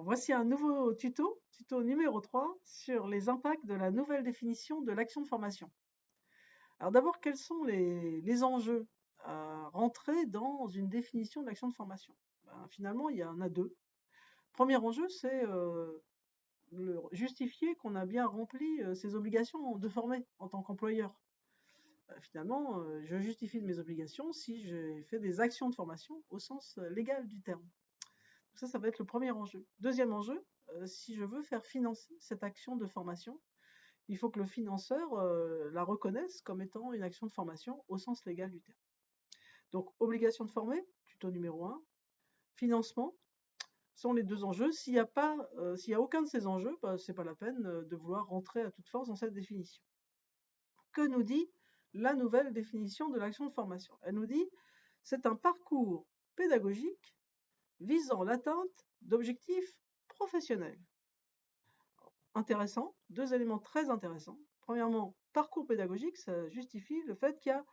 Voici un nouveau tuto, tuto numéro 3, sur les impacts de la nouvelle définition de l'action de formation. Alors d'abord, quels sont les, enjeux à rentrer dans une définition de l'action de formation? Ben, Finalement, il y en a deux. Premier enjeu, c'est euh, justifier qu'on a bien rempli euh, ses obligations de former en tant qu'employeur. Ben, finalement, euh, je justifie mes obligations si j'ai fait des actions de formation au sens légal du terme. Ça, ça va être le premier enjeu. Deuxième enjeu, euh, si je veux faire financer cette action de formation, il faut que le financeur euh, la reconnaisse comme étant une action de formation au sens légal du terme. Donc, obligation de former, tuto numéro 1, financement, sont les deux enjeux. S'il n'y a euh, a aucun de ces enjeux, bah, ce n'est pas la peine de vouloir rentrer à toute force dans cette définition. Que nous dit la nouvelle définition de l'action de formation? Elle nous dit c'est un parcours pédagogique visant l'atteinte d'objectifs professionnels. Intéressant, deux éléments très intéressants. Premièrement, parcours pédagogique, ça justifie le fait qu'il y a,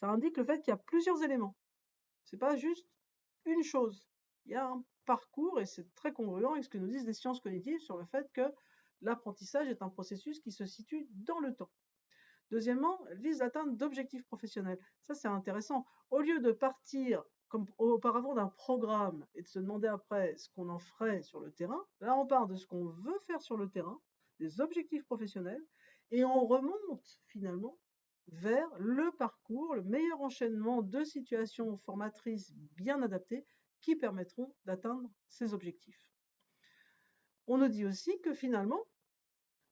ça indique le fait qu'il y a plusieurs éléments. C'est pas juste une chose. Il y a un parcours et c'est très congruent avec ce que nous disent les sciences cognitives sur le fait que l'apprentissage est un processus qui se situe dans le temps. Deuxièmement, elle vise l'atteinte d'objectifs professionnels. Ça, c'est intéressant. Au lieu de partir comme auparavant d'un programme et de se demander après ce qu'on en ferait sur le terrain, là on part de ce qu'on veut faire sur le terrain, des objectifs professionnels, et on remonte finalement vers le parcours, le meilleur enchaînement de situations formatrices bien adaptées qui permettront d'atteindre ces objectifs. On nous dit aussi que finalement,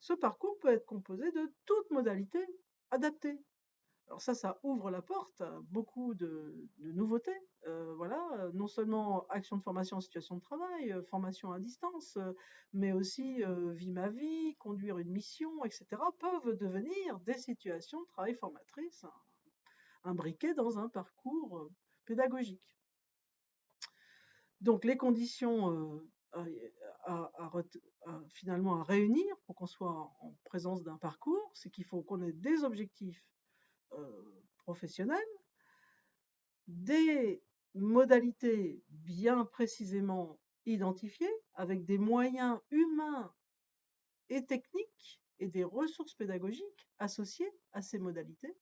ce parcours peut être composé de toutes modalités adaptées. Alors ça, ça ouvre la porte à beaucoup de, nouveautés. Euh, non seulement action de formation en situation de travail, euh, formation à distance, euh, mais aussi vie ma vie, conduire une mission, etc., peuvent devenir des situations de travail formatrices imbriquées dans un parcours pédagogique. Donc les conditions finalement à réunir pour qu'on soit en présence d'un parcours, c'est qu'il faut qu'on ait des objectifs euh, professionnels, des modalités bien précisément identifiées, avec des moyens humains et techniques et des ressources pédagogiques associées à ces modalités,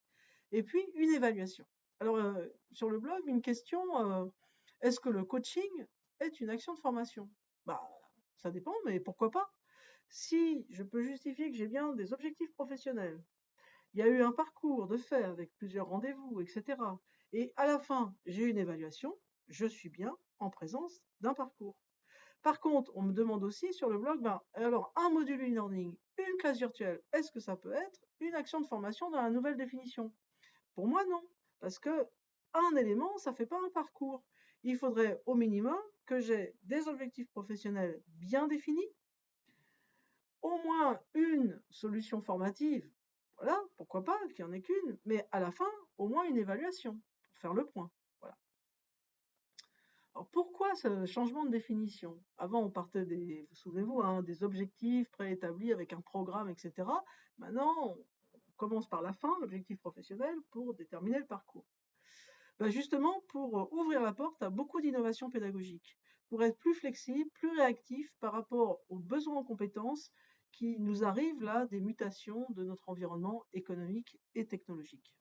et puis une évaluation. Alors, euh, sur le blog, une question, euh, est-ce que le coaching est une action de formation? Bah, ça dépend, mais pourquoi pas? Si je peux justifier que j'ai bien des objectifs professionnels, il y a eu un parcours de fait avec plusieurs rendez-vous, etc. Et à la fin, j'ai une évaluation, je suis bien en présence d'un parcours. Par contre, on me demande aussi sur le blog, ben, alors un module e-learning, une classe virtuelle, est-ce que ça peut être une action de formation dans la nouvelle définition? Pour moi, non, parce que un élément, ça ne fait pas un parcours. Il faudrait au minimum que j'ai des objectifs professionnels bien définis, au moins une solution formative voilà, pourquoi pas qu'il n'y en ait qu'une, mais à la fin, au moins une évaluation, faire le point. Alors pourquoi ce changement de définition? Avant, on partait des, vous souvenez-vous, hein, des objectifs préétablis avec un programme, etc. Maintenant, on commence par la fin, l'objectif professionnel, pour déterminer le parcours. Ben justement, pour ouvrir la porte à beaucoup d'innovations pédagogiques, pour être plus flexible, plus réactif par rapport aux besoins en compétences qui nous arrivent là des mutations de notre environnement économique et technologique.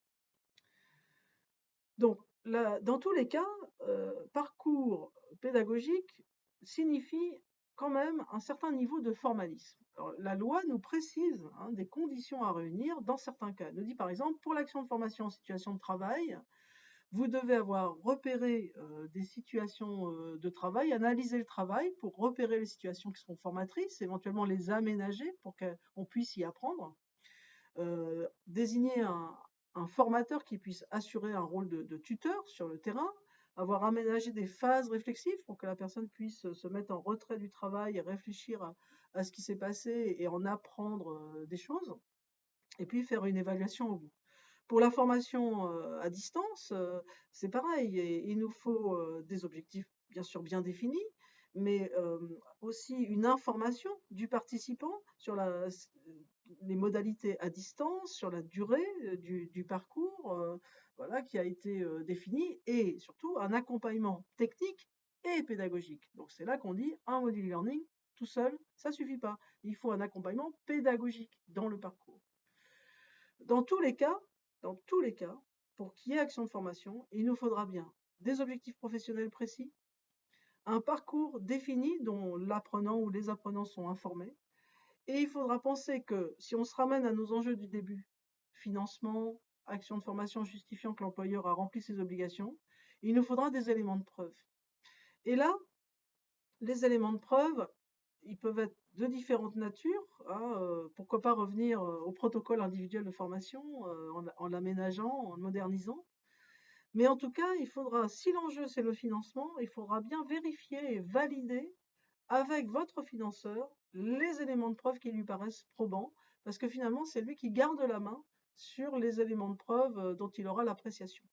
Donc, dans tous les cas, euh, parcours pédagogique signifie quand même un certain niveau de formalisme. la loi nous précise hein, des conditions à réunir dans certains cas. Elle nous dit par exemple, pour l'action de formation en situation de travail, vous devez avoir repéré euh, des situations euh, de travail, analyser le travail pour repérer les situations qui sont formatrices, éventuellement les aménager pour qu'on puisse y apprendre, désigner un, formateur qui puisse assurer un rôle de, tuteur sur le terrain, avoir aménagé des phases réflexives pour que la personne puisse se mettre en retrait du travail et réfléchir à ce qui s'est passé et en apprendre des choses, et puis faire une évaluation au bout. Pour la formation à distance, c'est pareil. il nous faut des objectifs bien sûr bien définis, mais aussi une information du participant sur les modalités à distance, sur la durée du, parcours voilà, qui a été défini, et surtout un accompagnement technique et pédagogique. Donc c'est là qu'on dit un module learning, tout seul, ça suffit pas. Il faut un accompagnement pédagogique dans le parcours. Dans tous les cas, dans tous les cas, pour qu'il y ait action de formation, il nous faudra bien des objectifs professionnels précis, un parcours défini dont l'apprenant ou les apprenants sont informés, et il faudra penser que si on se ramène à nos enjeux du début, financement, action de formation justifiant que l'employeur a rempli ses obligations, il nous faudra des éléments de preuve. Et là, les éléments de preuve, ils peuvent être de différentes natures. Hein, euh, pourquoi pas revenir euh, au protocole individuel de formation euh, en, en l'aménageant, en le modernisant. Mais en tout cas, il faudra, si l'enjeu c'est le financement, il faudra bien vérifier et valider avec votre financeur les éléments de preuve qui lui paraissent probants, parce que finalement, c'est lui qui garde la main sur les éléments de preuve dont il aura l'appréciation.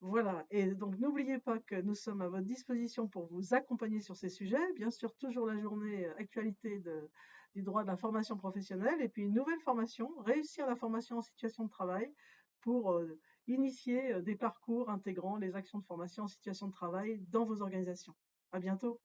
Voilà, et donc n'oubliez pas que nous sommes à votre disposition pour vous accompagner sur ces sujets. Bien sûr, toujours la journée actualité du droit de la formation professionnelle, et puis une nouvelle formation, réussir la formation en situation de travail pour initier des parcours intégrant les actions de formation en situation de travail dans vos organisations. À bientôt.